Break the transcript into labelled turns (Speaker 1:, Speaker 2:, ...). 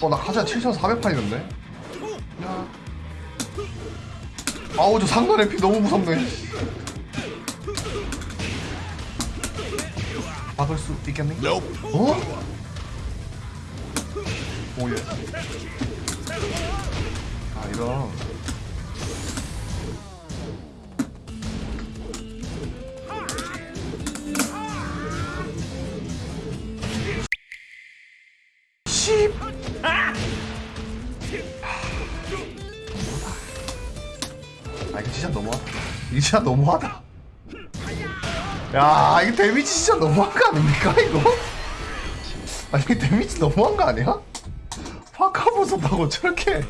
Speaker 1: 어나 가자 7,400판이던데? 야 아우 저 상단 MP 너무 무섭네. 막을 수 있겠니? 어? 오예. 아 이런 십아 이거 진짜 너무하다 이거 진짜 너무하다 야 이거 데미지 진짜 너무한 거 아닙니까 이거? 아니 데미지 너무한 거 아니야? 파카보 썼다고 저렇게